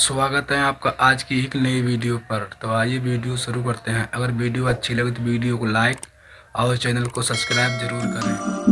स्वागत है आपका आज की एक नई वीडियो पर। तो आइए वीडियो शुरू करते हैं। अगर वीडियो अच्छी लगे तो वीडियो को लाइक और चैनल को सब्सक्राइब ज़रूर करें।